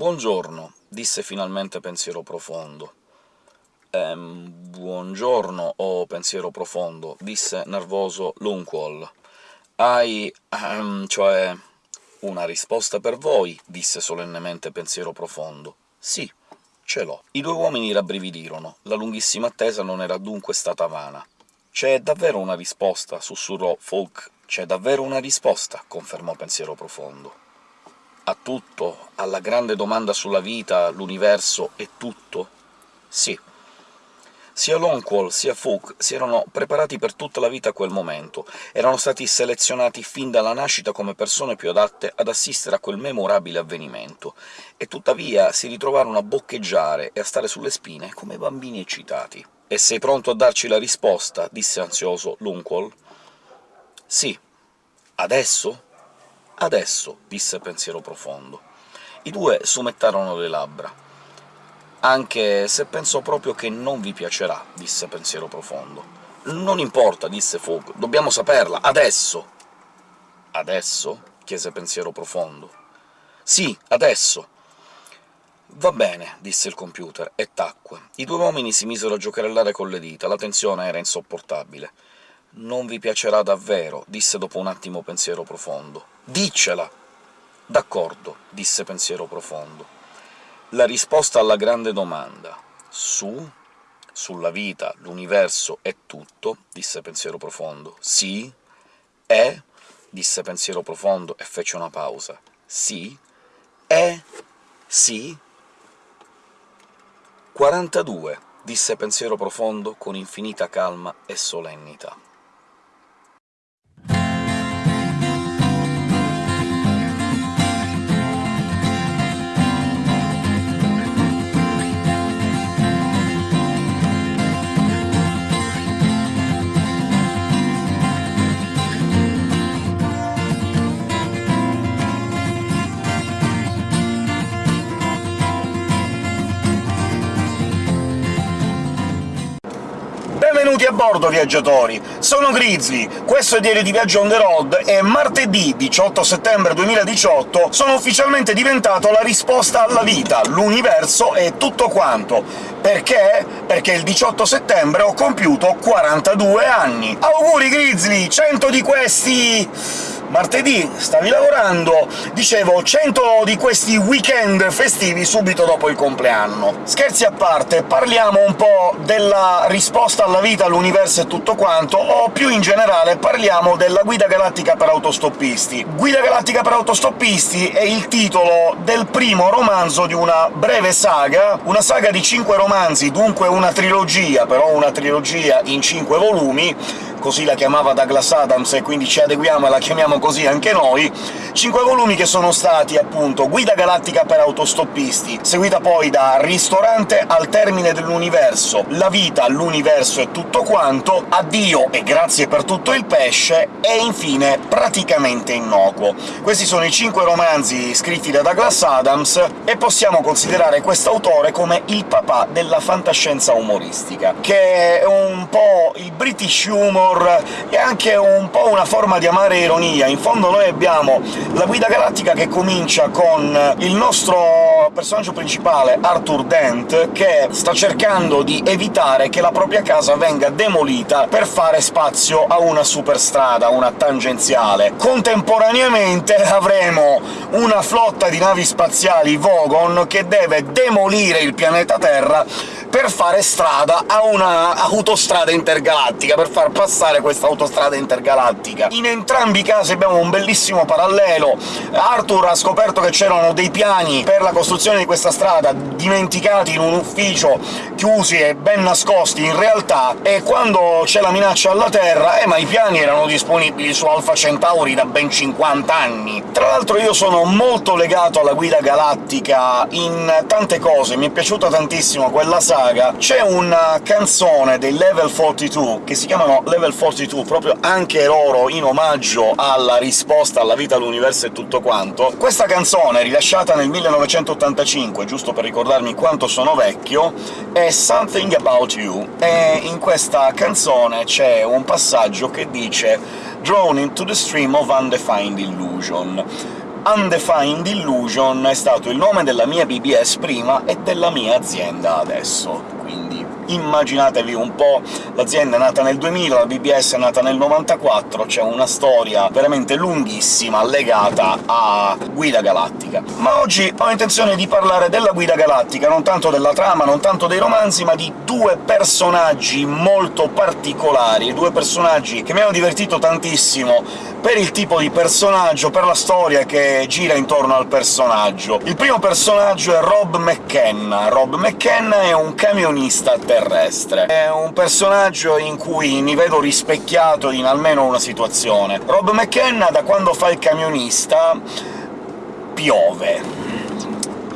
Buongiorno, disse finalmente Pensiero Profondo. Ehm, buongiorno, oh pensiero profondo, disse nervoso Lunqual. Hai... Ehm, cioè... una risposta per voi, disse solennemente Pensiero Profondo. Sì, ce l'ho. I due uomini rabbrividirono. La lunghissima attesa non era dunque stata vana. «C'è davvero una risposta», sussurrò Folk. «C'è davvero una risposta», confermò Pensiero Profondo. «A tutto? Alla grande domanda sulla vita, l'universo e tutto?» «Sì», sia Longquall sia Fook si erano preparati per tutta la vita a quel momento, erano stati selezionati fin dalla nascita come persone più adatte ad assistere a quel memorabile avvenimento, e tuttavia si ritrovarono a boccheggiare e a stare sulle spine come bambini eccitati. «E sei pronto a darci la risposta?» disse ansioso Longquall. «Sì. Adesso?» «Adesso», disse Pensiero Profondo. I due sumettarono le labbra anche se penso proprio che non vi piacerà», disse Pensiero Profondo. «Non importa», disse Fogg, «dobbiamo saperla, adesso!» «Adesso?» chiese Pensiero Profondo. «Sì, adesso!» «Va bene», disse il computer, e tacque. I due uomini si misero a giocherellare con le dita, la tensione era insopportabile. «Non vi piacerà davvero», disse dopo un attimo Pensiero Profondo. «Diccela!» «D'accordo», disse Pensiero Profondo la risposta alla grande domanda «Su? Sulla vita, l'universo e tutto?» disse Pensiero Profondo. «Sì? È?» disse Pensiero Profondo e fece una pausa. «Sì? È? Sì?» «42», disse Pensiero Profondo con infinita calma e solennità. Benvenuti a bordo, viaggiatori! Sono Grizzly, questo è Diario di Viaggio on the road, e martedì 18 settembre 2018 sono ufficialmente diventato la risposta alla vita, l'universo e tutto quanto. Perché? Perché il 18 settembre ho compiuto 42 anni! Auguri, Grizzly! 100 di questi martedì stavi lavorando, dicevo 100 di questi weekend festivi subito dopo il compleanno. Scherzi a parte, parliamo un po' della risposta alla vita, all'universo e tutto quanto, o più in generale parliamo della Guida Galattica per autostoppisti. Guida Galattica per autostoppisti è il titolo del primo romanzo di una breve saga, una saga di cinque romanzi, dunque una trilogia, però una trilogia in cinque volumi, così la chiamava Douglas Adams, e quindi ci adeguiamo e la chiamiamo così anche noi, cinque volumi che sono stati, appunto, Guida Galattica per autostoppisti, seguita poi da Ristorante al termine dell'universo, La vita, l'universo e tutto quanto, Addio e grazie per tutto il pesce, e infine Praticamente innocuo. Questi sono i cinque romanzi scritti da Douglas Adams, e possiamo considerare quest'autore come il papà della fantascienza umoristica, che è un po' il British humor humor e anche un po' una forma di amare ironia. In fondo noi abbiamo la Guida Galattica che comincia con il nostro personaggio principale, Arthur Dent, che sta cercando di evitare che la propria casa venga demolita per fare spazio a una superstrada, una tangenziale. Contemporaneamente avremo una flotta di navi spaziali Vogon che deve demolire il pianeta Terra per fare strada a una autostrada intergalattica, per far passare questa autostrada intergalattica. In entrambi i casi abbiamo un bellissimo parallelo. Arthur ha scoperto che c'erano dei piani per la costruzione di questa strada dimenticati in un ufficio, chiusi e ben nascosti in realtà, e quando c'è la minaccia alla Terra, eh, ma i piani erano disponibili su Alpha Centauri da ben 50 anni. Tra l'altro io sono molto legato alla Guida Galattica in tante cose, mi è piaciuta tantissimo quella saga, saga c'è una canzone dei Level 42, che si chiamano Level 42 proprio anche loro in omaggio alla risposta alla vita, all'universo e tutto quanto. Questa canzone, rilasciata nel 1985, giusto per ricordarmi quanto sono vecchio, è Something About You, e in questa canzone c'è un passaggio che dice «Drawn into the stream of undefined illusion» Undefined Illusion è stato il nome della mia BBS prima e della mia azienda adesso, immaginatevi un po', l'azienda è nata nel 2000, la BBS è nata nel 94, c'è una storia veramente lunghissima legata a Guida Galattica. Ma oggi ho intenzione di parlare della Guida Galattica, non tanto della trama, non tanto dei romanzi, ma di due personaggi molto particolari, due personaggi che mi hanno divertito tantissimo per il tipo di personaggio, per la storia che gira intorno al personaggio. Il primo personaggio è Rob McKenna. Rob McKenna è un camionista terrestre. È un personaggio in cui mi vedo rispecchiato in almeno una situazione. Rob McKenna, da quando fa il camionista, piove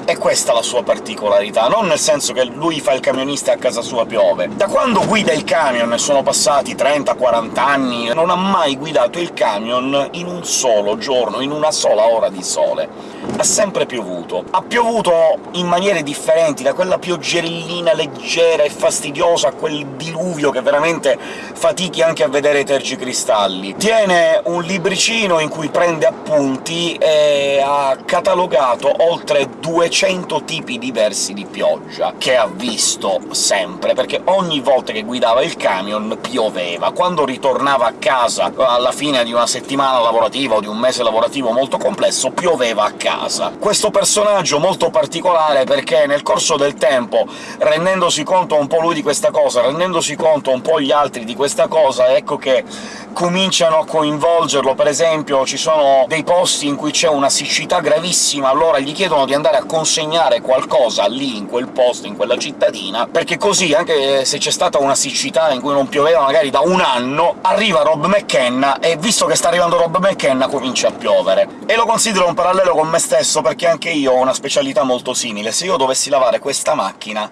è questa la sua particolarità, non nel senso che lui fa il camionista e a casa sua piove. Da quando guida il camion, ne sono passati 30-40 anni, non ha mai guidato il camion in un solo giorno, in una sola ora di sole ha sempre piovuto. Ha piovuto in maniere differenti, da quella pioggerellina leggera e fastidiosa a quel diluvio che veramente fatichi anche a vedere i tergicristalli. Tiene un libricino in cui prende appunti e ha catalogato oltre 200 tipi diversi di pioggia che ha visto sempre, perché ogni volta che guidava il camion pioveva. Quando ritornava a casa alla fine di una settimana lavorativa o di un mese lavorativo molto complesso, pioveva a casa casa. Questo personaggio molto particolare perché nel corso del tempo, rendendosi conto un po' lui di questa cosa, rendendosi conto un po' gli altri di questa cosa, ecco che cominciano a coinvolgerlo. Per esempio ci sono dei posti in cui c'è una siccità gravissima, allora gli chiedono di andare a consegnare qualcosa lì, in quel posto, in quella cittadina, perché così, anche se c'è stata una siccità in cui non pioveva magari da un anno, arriva Rob McKenna, e visto che sta arrivando Rob McKenna comincia a piovere. E lo considero un parallelo con me stesso, perché anche io ho una specialità molto simile. Se io dovessi lavare questa macchina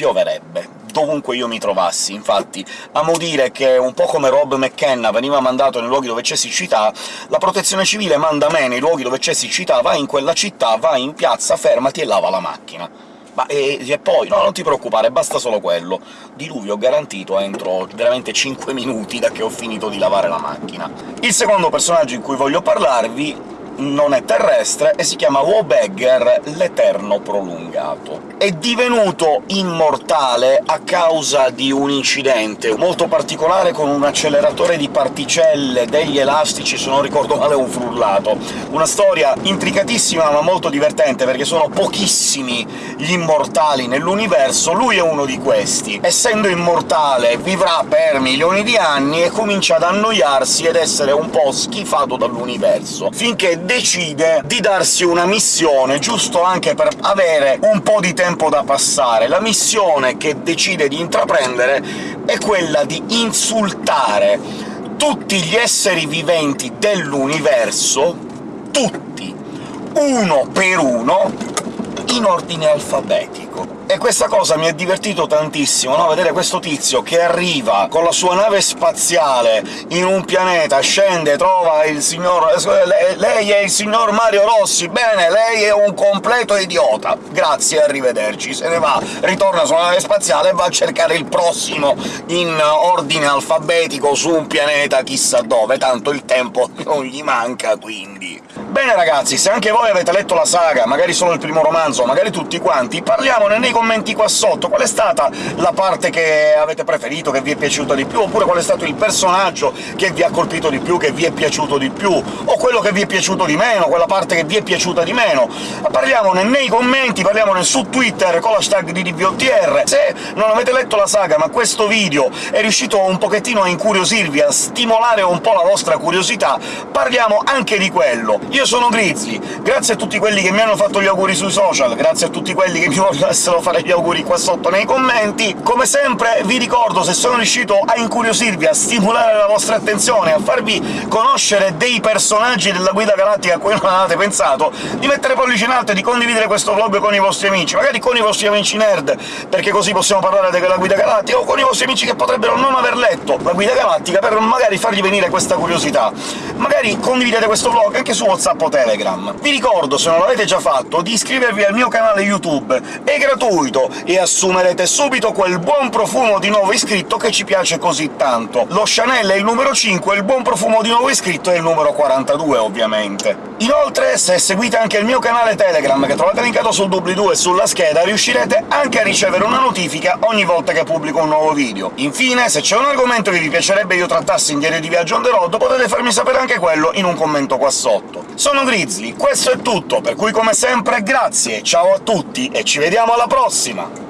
pioverebbe, dovunque io mi trovassi. Infatti, amo dire che, un po' come Rob McKenna veniva mandato nei luoghi dove c'è siccità, la protezione civile manda me nei luoghi dove c'è siccità, vai in quella città, vai in piazza, fermati e lava la macchina. Ma e, e, poi, no, non ti preoccupare, basta solo quello. Diluvio garantito entro veramente 5 minuti da che ho finito di lavare la macchina. Il secondo personaggio in cui voglio parlarvi non è terrestre e si chiama Wobegger l'Eterno Prolungato. È divenuto immortale a causa di un incidente molto particolare con un acceleratore di particelle, degli elastici, se non ricordo male un frullato. Una storia intricatissima ma molto divertente, perché sono pochissimi gli immortali nell'universo, lui è uno di questi. Essendo immortale vivrà per milioni di anni e comincia ad annoiarsi ed essere un po' schifato dall'universo, finché decide di darsi una missione, giusto anche per avere un po' di tempo da passare. La missione che decide di intraprendere è quella di insultare tutti gli esseri viventi dell'universo, tutti, uno per uno, in ordine alfabetico. E questa cosa mi ha divertito tantissimo, no? vedere questo tizio che arriva con la sua nave spaziale in un pianeta, scende, trova il signor... lei è il signor Mario Rossi, bene, lei è un completo idiota, grazie, arrivederci, se ne va, ritorna sulla nave spaziale e va a cercare il prossimo in ordine alfabetico su un pianeta chissà dove, tanto il tempo non gli manca, quindi... Bene ragazzi, se anche voi avete letto la saga, magari solo il primo romanzo, magari tutti quanti, parliamone nei commenti qua sotto. Qual è stata la parte che avete preferito, che vi è piaciuta di più, oppure qual è stato il personaggio che vi ha colpito di più, che vi è piaciuto di più, o quello che vi è piaciuto di meno, quella parte che vi è piaciuta di meno. Parliamone nei commenti, parliamone su Twitter con l'hashtag di. Se non avete letto la saga, ma questo video è riuscito un pochettino a incuriosirvi, a stimolare un po' la vostra curiosità, parliamo anche di quello. Io io sono Grizzly, grazie a tutti quelli che mi hanno fatto gli auguri sui social, grazie a tutti quelli che mi volessero fare gli auguri qua sotto nei commenti. Come sempre vi ricordo, se sono riuscito a incuriosirvi, a stimolare la vostra attenzione, a farvi conoscere dei personaggi della Guida Galattica a cui non avete pensato, di mettere pollice in alto e di condividere questo vlog con i vostri amici, magari con i vostri amici nerd, perché così possiamo parlare della Guida Galattica, o con i vostri amici che potrebbero non aver letto la Guida Galattica, per magari fargli venire questa curiosità. Magari condividete questo vlog anche su WhatsApp o Telegram. Vi ricordo, se non l'avete già fatto, di iscrivervi al mio canale YouTube. È gratuito, e assumerete subito quel buon profumo di nuovo iscritto che ci piace così tanto. Lo Chanel è il numero 5 e il buon profumo di nuovo iscritto è il numero 42, ovviamente. Inoltre, se seguite anche il mio canale Telegram, che trovate linkato sul doobly-doo e sulla scheda, riuscirete anche a ricevere una notifica ogni volta che pubblico un nuovo video. Infine, se c'è un argomento che vi piacerebbe io trattassi in Diario di Viaggio on the road, potete farmi sapere anche quello in un commento qua sotto. Sono Grizzly, questo è tutto, per cui come sempre grazie, ciao a tutti e ci vediamo alla prossima!